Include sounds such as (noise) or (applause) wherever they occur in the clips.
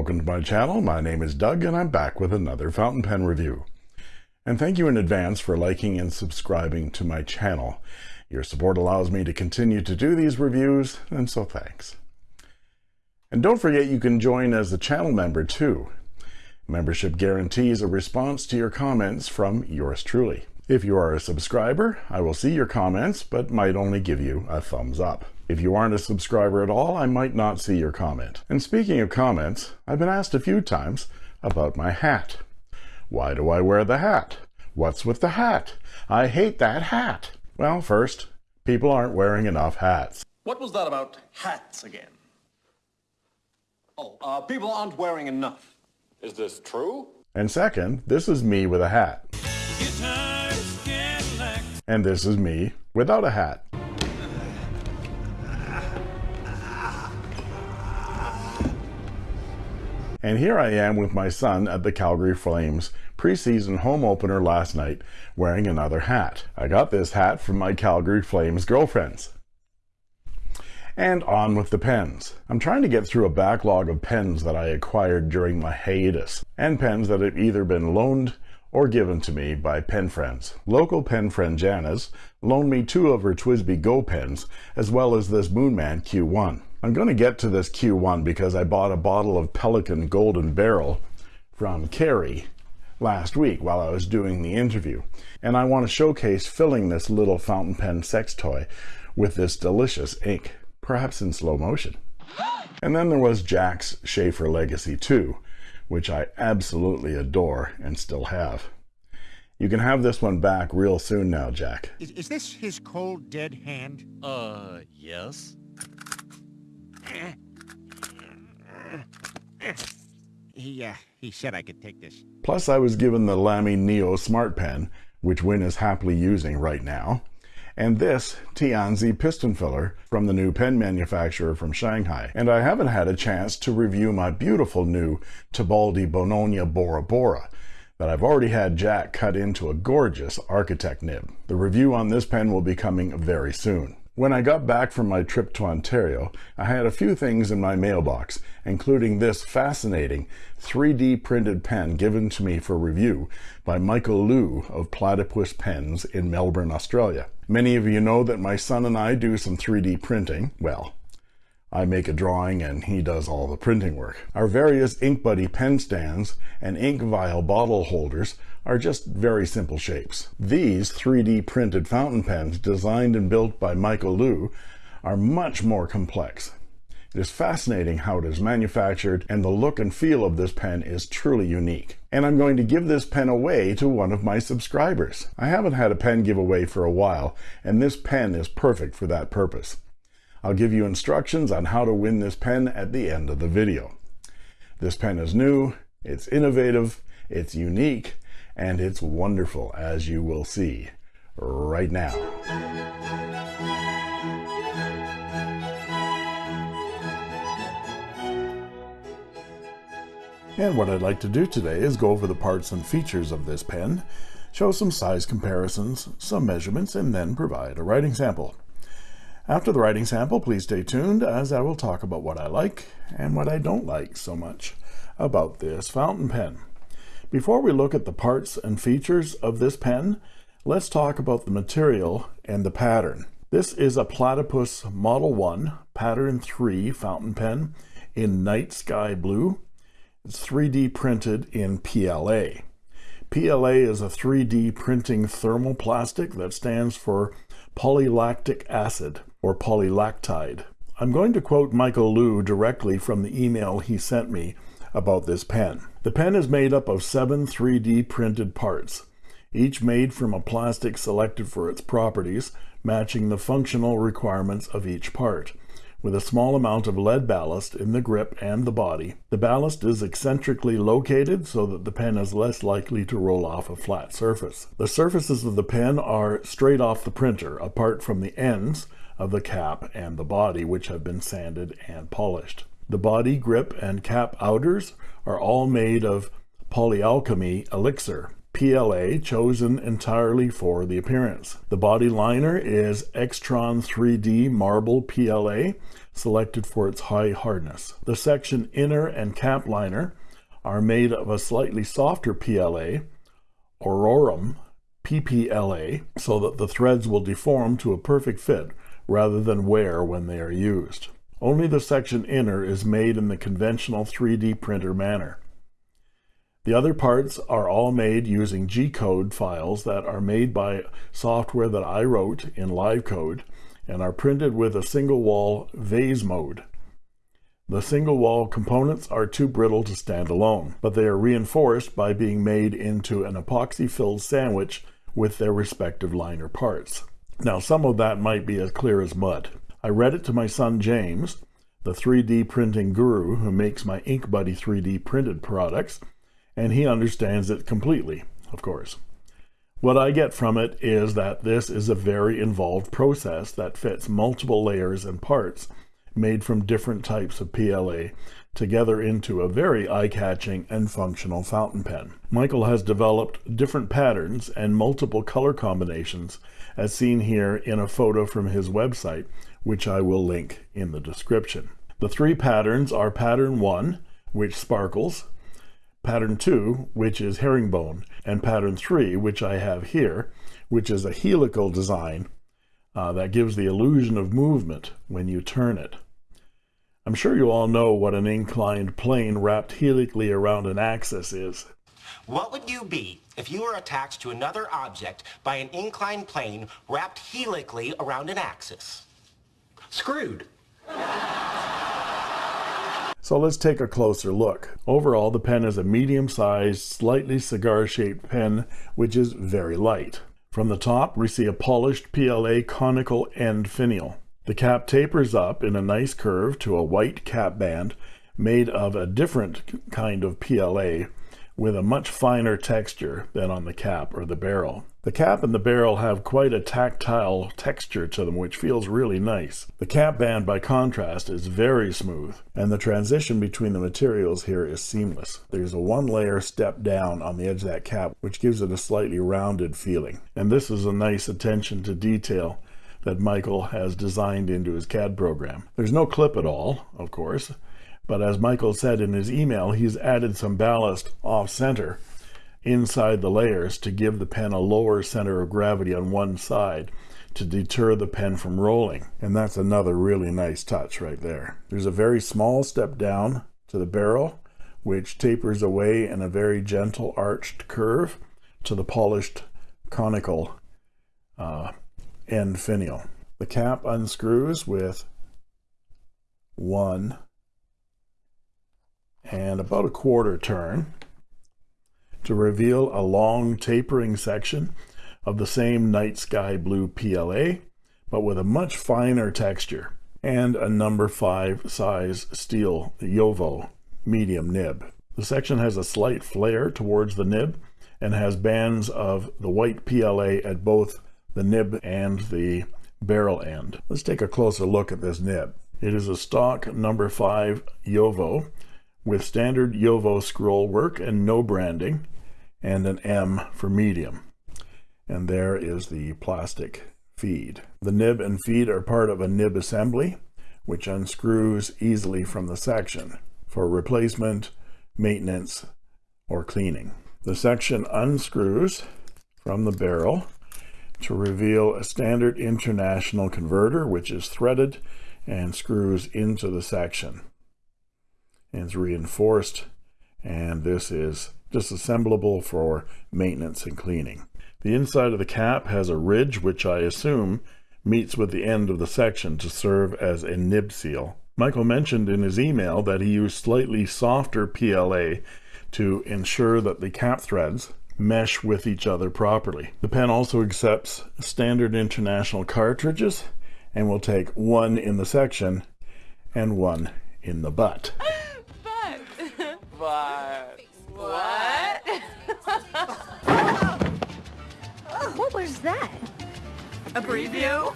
Welcome to my channel. My name is Doug and I'm back with another fountain pen review. And thank you in advance for liking and subscribing to my channel. Your support allows me to continue to do these reviews, and so thanks. And don't forget you can join as a channel member too. Membership guarantees a response to your comments from yours truly. If you are a subscriber, I will see your comments, but might only give you a thumbs up. If you aren't a subscriber at all, I might not see your comment. And speaking of comments, I've been asked a few times about my hat. Why do I wear the hat? What's with the hat? I hate that hat. Well, first, people aren't wearing enough hats. What was that about hats again? Oh, uh, people aren't wearing enough. Is this true? And second, this is me with a hat. And this is me without a hat. And here I am with my son at the Calgary Flames preseason home opener last night wearing another hat. I got this hat from my Calgary Flames girlfriends. And on with the pens. I'm trying to get through a backlog of pens that I acquired during my hiatus, and pens that have either been loaned or given to me by pen friends. Local pen friend Janice loaned me two of her TWSBI Go pens, as well as this Moonman Q1. I'm going to get to this Q1 because I bought a bottle of Pelikan Golden Beryl from Carrie last week while I was doing the interview. And I want to showcase filling this little fountain pen sex toy with this delicious ink, perhaps in slow motion. And then there was Jack's Sheaffer Legacy 2, which I absolutely adore and still have. You can have this one back real soon now, Jack. Is, is this his cold, dead hand? Uh, yes. He, uh, he said I could take this. Plus, I was given the Lamy Neo Smart Pen, which Win is happily using right now, and this Tianzi piston filler from the new pen manufacturer from Shanghai. And I haven't had a chance to review my beautiful new Tibaldi Bononia Bora Bora that I've already had Jack cut into a gorgeous architect nib. The review on this pen will be coming very soon. When I got back from my trip to Ontario, I had a few things in my mailbox, including this fascinating 3D printed pen given to me for review by Michael Liu of Platypus Pens in Melbourne, Australia. Many of you know that my son and I do some 3D printing. Well, I make a drawing and he does all the printing work. Our various Ink Buddy pen stands and ink vial bottle holders are just very simple shapes. These 3D printed fountain pens designed and built by Michael Liu are much more complex. It is fascinating how it is manufactured and the look and feel of this pen is truly unique. And I'm going to give this pen away to one of my subscribers. I haven't had a pen giveaway for a while and this pen is perfect for that purpose. I'll give you instructions on how to win this pen at the end of the video. This pen is new, it's innovative, it's unique, and it's wonderful, as you will see right now. And what I'd like to do today is go over the parts and features of this pen, show some size comparisons, some measurements, and then provide a writing sample. After the writing sample, please stay tuned as I will talk about what I like and what I don't like so much about this fountain pen. Before we look at the parts and features of this pen, let's talk about the material and the pattern. This is a Platypus Model 1 Pattern 3 fountain pen in night sky blue. It's 3D printed in PLA. PLA is a 3D printing thermoplastic that stands for polylactic acid or polylactide. I'm going to quote Michael Liu directly from the email he sent me about this pen. The pen is made up of seven 3D printed parts, each made from a plastic selected for its properties, matching the functional requirements of each part with a small amount of lead ballast in the grip and the body. The ballast is eccentrically located so that the pen is less likely to roll off a flat surface. The surfaces of the pen are straight off the printer, apart from the ends of the cap and the body, which have been sanded and polished. The body, grip, and cap outers are all made of polyalchemy elixir, PLA chosen entirely for the appearance. The body liner is Extron 3D Marble PLA, selected for its high hardness. The section inner and cap liner are made of a slightly softer PLA, Aurorum PPLA, so that the threads will deform to a perfect fit rather than wear when they are used. Only the section inner is made in the conventional 3D printer manner. The other parts are all made using G-code files that are made by software that I wrote in LiveCode and are printed with a single wall vase mode. The single wall components are too brittle to stand alone, but they are reinforced by being made into an epoxy filled sandwich with their respective liner parts. Now some of that might be as clear as mud. I read it to my son James, the 3D printing guru who makes my Ink Buddy 3D printed products, and he understands it completely, of course. What I get from it is that this is a very involved process that fits multiple layers and parts made from different types of PLA together into a very eye-catching and functional fountain pen. Michael has developed different patterns and multiple color combinations as seen here in a photo from his website, which I will link in the description. The three patterns are pattern one, which sparkles, pattern two, which is herringbone, and pattern three, which I have here, which is a helical design uh, that gives the illusion of movement when you turn it. I'm sure you all know what an inclined plane wrapped helically around an axis is. What would you be if you were attached to another object by an inclined plane wrapped helically around an axis? Screwed. So let's take a closer look. Overall, the pen is a medium-sized, slightly cigar-shaped pen, which is very light. From the top, we see a polished PLA conical end finial. The cap tapers up in a nice curve to a white cap band made of a different kind of PLA with a much finer texture than on the cap or the barrel. The cap and the barrel have quite a tactile texture to them which feels really nice. The cap band by contrast is very smooth and the transition between the materials here is seamless. There's a one layer step down on the edge of that cap which gives it a slightly rounded feeling and this is a nice attention to detail that Michael has designed into his CAD program. There's no clip at all, of course, but as Michael said in his email, he's added some ballast off center inside the layers to give the pen a lower center of gravity on one side to deter the pen from rolling. And that's another really nice touch right there. There's a very small step down to the barrel, which tapers away in a very gentle arched curve to the polished conical uh, end finial. The cap unscrews with one and about a quarter turn to reveal a long tapering section of the same night sky blue PLA, but with a much finer texture and a number 5 size steel JoWo medium nib. The section has a slight flare towards the nib and has bands of the white PLA at both the nib and the barrel end. Let's take a closer look at this nib. It is a stock number 5 JoWo with standard JoWo scroll work and no branding and an M for medium. And there is the plastic feed. The nib and feed are part of a nib assembly, which unscrews easily from the section for replacement, maintenance, or cleaning. The section unscrews from the barrel to reveal a standard international converter, which is threaded and screws into the section and it's reinforced and this is disassemblable for maintenance and cleaning. The inside of the cap has a ridge which I assume meets with the end of the section to serve as a nib seal. Michael mentioned in his email that he used slightly softer PLA to ensure that the cap threads mesh with each other properly. The pen also accepts standard international cartridges and will take one in the section and one in the butt. But what? (laughs) what was that? A preview?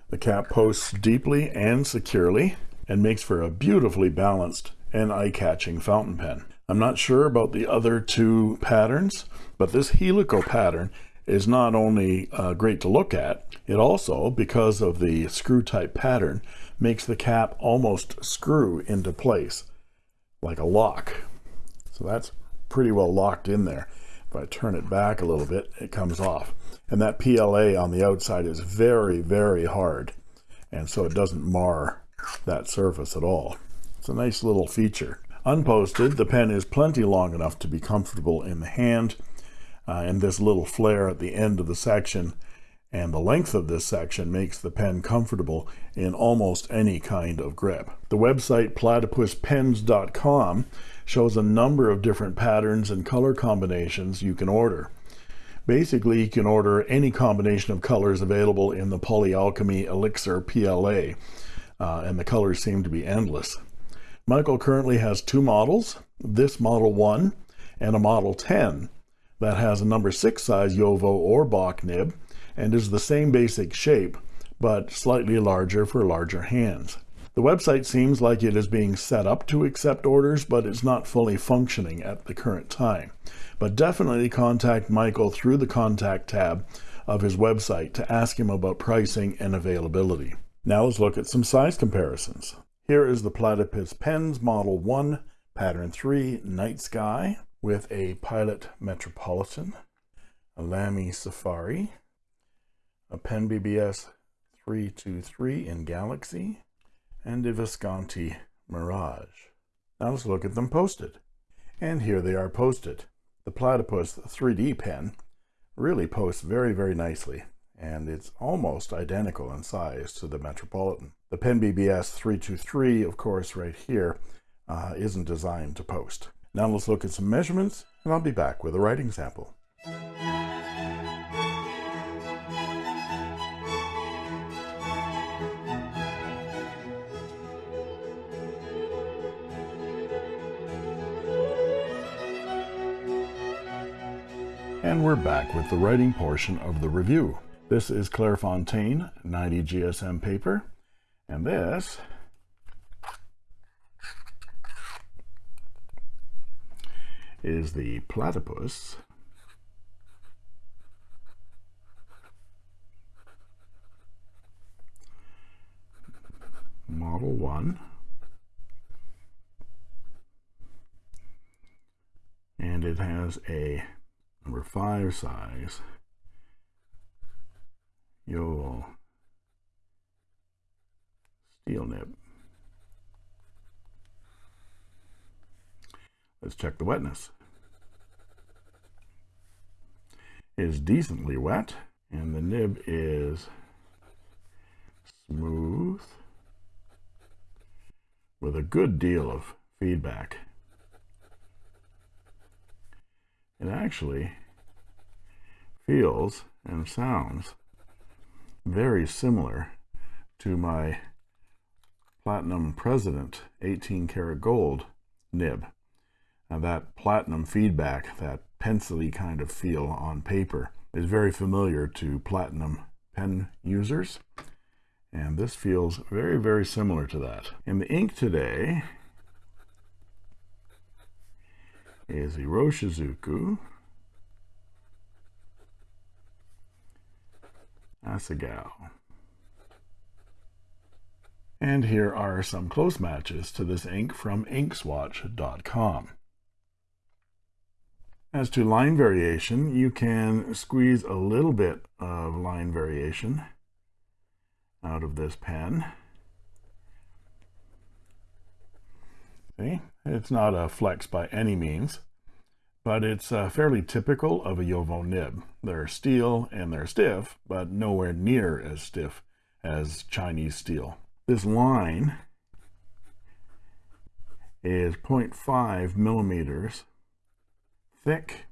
(laughs) the cap posts deeply and securely and makes for a beautifully balanced and eye-catching fountain pen. I'm not sure about the other two patterns, but this helical pattern is not only uh, great to look at, it also, because of the screw type pattern, makes the cap almost screw into place like a lock. So that's pretty well locked in there. If I turn it back a little bit, it comes off. And that PLA on the outside is very, very hard. And so it doesn't mar that surface at all. It's a nice little feature. Unposted, the pen is plenty long enough to be comfortable in the hand. Uh, and this little flare at the end of the section and the length of this section makes the pen comfortable in almost any kind of grip. The website platypuspens.com shows a number of different patterns and color combinations you can order. Basically, you can order any combination of colors available in the Polyalchemy Elixir PLA, uh, and the colors seem to be endless. Michael currently has two models, this Model 1 and a Model 10 that has a number 6 size JoWo or Bock nib and is the same basic shape, but slightly larger for larger hands. The website seems like it is being set up to accept orders, but it's not fully functioning at the current time. But definitely contact Michael through the contact tab of his website to ask him about pricing and availability. Now let's look at some size comparisons. Here is the Platypus Pens Model 1, Pattern 3, Night Sky, with a Pilot Metropolitan, a Lamy Safari, a Pen BBS 323 in Galaxy, and a Visconti Mirage. Now let's look at them posted. And here they are posted. The Platypus 3D pen really posts very, very nicely, and it's almost identical in size to the Metropolitan. The Pen BBS 323, of course, right here, uh, not designed to post. Now let's look at some measurements, and I'll be back with a writing sample. And we're back with the writing portion of the review. This is Clairefontaine 90 GSM paper, and this is the platypus. Model 1 and it has a number five size, you'll steel nib. Let's check the wetness. It is decently wet, and the nib is smooth with a good deal of feedback. It actually feels and sounds very similar to my Platinum President 18 karat gold nib. Now that platinum feedback, that pencily kind of feel on paper is very familiar to platinum pen users. And this feels very, very similar to that. And the ink today is Iroshizuku, Asagao. And here are some close matches to this ink from inkswatch.com. As to line variation, you can squeeze a little bit of line variation out of this pen. See, it's not a flex by any means, but it's uh, fairly typical of a JoWo nib. They're steel and they're stiff, but nowhere near as stiff as Chinese steel. This line is 0.5 millimeters thick.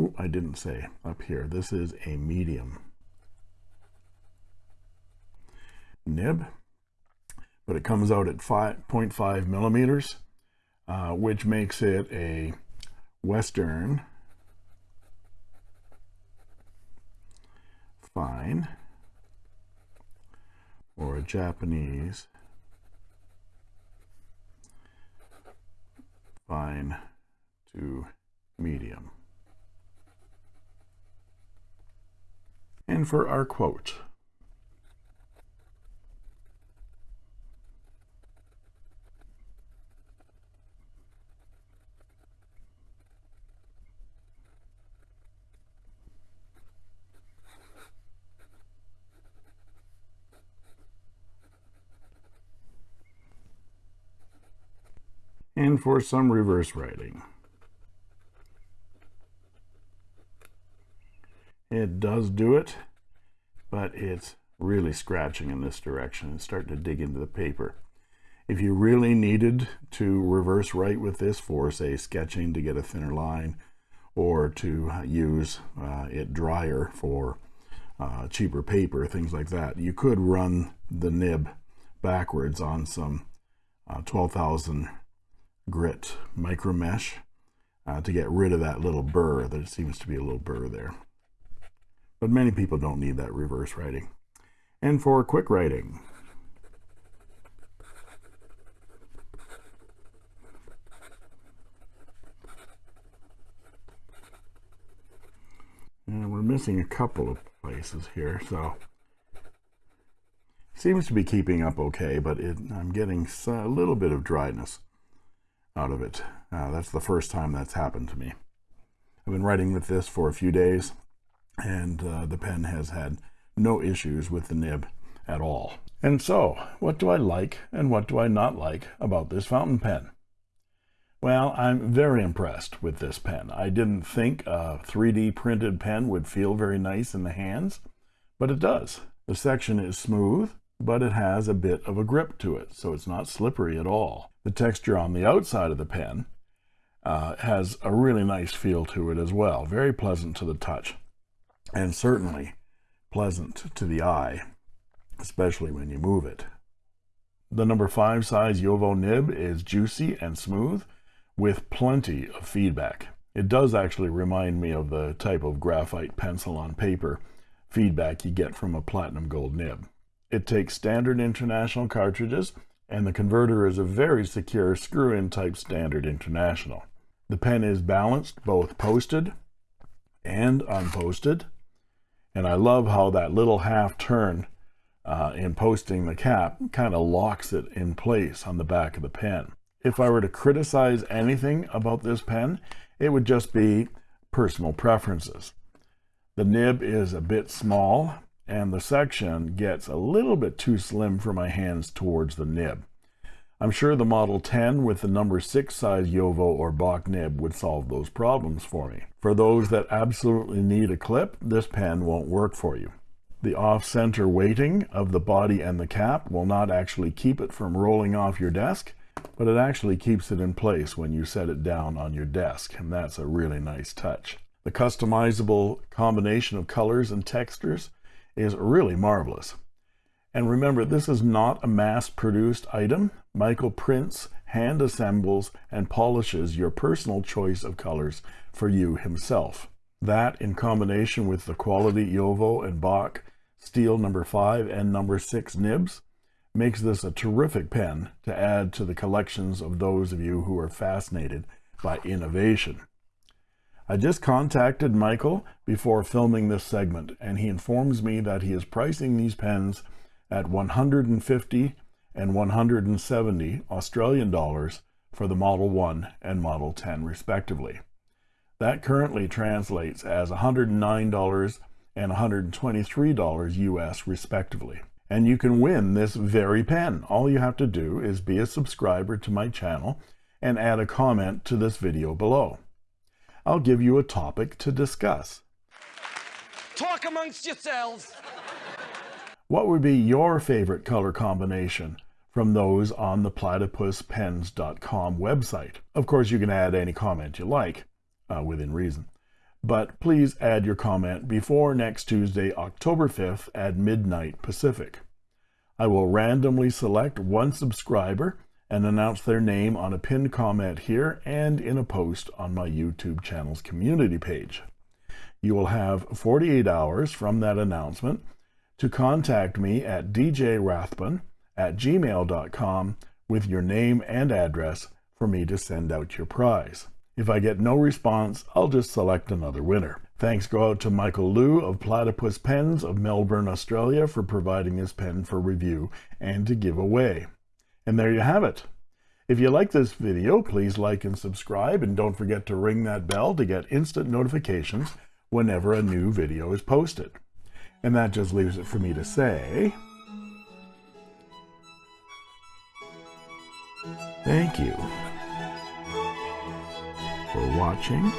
Ooh, I didn't say up here. This is a medium nib, but it comes out at 5.5 millimeters uh, which makes it a Western. Fine. Or a Japanese. Fine to medium. And for our quote, and for some reverse writing. It does do it, but it's really scratching in this direction and starting to dig into the paper. If you really needed to reverse write with this for, say, sketching to get a thinner line, or to use uh, it drier for uh, cheaper paper, things like that, you could run the nib backwards on some uh, 12,000 grit micro mesh uh, to get rid of that little burr. There seems to be a little burr there. But many people don't need that reverse writing. And for quick writing, and we're missing a couple of places here, so seems to be keeping up okay, but it, I'm getting a little bit of dryness out of it. Uh, that's the first time that's happened to me. I've been writing with this for a few days, and uh, the pen has had no issues with the nib at all. And so, what do I like and what do I not like about this fountain pen? Well, I'm very impressed with this pen. I didn't think a 3D printed pen would feel very nice in the hands, but it does. The section is smooth, but it has a bit of a grip to it, so it's not slippery at all. The texture on the outside of the pen uh, has a really nice feel to it as well, very pleasant to the touch, and certainly pleasant to the eye, especially when you move it. The number 5 size JoWo nib is juicy and smooth, with plenty of feedback. It does actually remind me of the type of graphite pencil on paper feedback you get from a platinum gold nib. It takes standard international cartridges and the converter is a very secure screw-in type standard international. The pen is balanced both posted and unposted and I love how that little half turn uh, in posting the cap kind of locks it in place on the back of the pen if I were to criticize anything about this pen, it would just be personal preferences. The nib is a bit small and the section gets a little bit too slim for my hands towards the nib. I'm sure the Model 10 with the number 6 size JoWo or Bock nib would solve those problems for me. For those that absolutely need a clip, this pen won't work for you. The off-center weighting of the body and the cap will not actually keep it from rolling off your desk, but it actually keeps it in place when you set it down on your desk, and that's a really nice touch. The customizable combination of colors and textures is really marvelous. And remember, this is not a mass-produced item. Michael prints, hand assembles, and polishes your personal choice of colors for you himself. That, in combination with the quality JoWo and Bock steel number 5 and number 6 nibs, makes this a terrific pen to add to the collections of those of you who are fascinated by innovation. I just contacted Michael before filming this segment and he informs me that he is pricing these pens at 150 and 170 Australian dollars for the Model 1 and Model 10 respectively. That currently translates as $109 and $123 US respectively and you can win this very pen. All you have to do is be a subscriber to my channel and add a comment to this video below. I'll give you a topic to discuss. Talk amongst yourselves. What would be your favorite color combination from those on the platypuspens.com website? Of course, you can add any comment you like, uh, within reason but please add your comment before next Tuesday, October 5th at midnight Pacific. I will randomly select one subscriber and announce their name on a pinned comment here and in a post on my YouTube channel's community page. You will have 48 hours from that announcement to contact me at djrathbun at gmail.com with your name and address for me to send out your prize. If I get no response, I'll just select another winner. Thanks go out to Michael Liu of Platypus Pens of Melbourne, Australia for providing this pen for review and to give away. And there you have it. If you like this video, please like and subscribe and don't forget to ring that bell to get instant notifications whenever a new video is posted. And that just leaves it for me to say... Thank you for watching.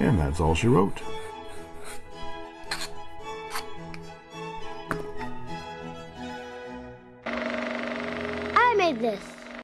And that's all she wrote. like this.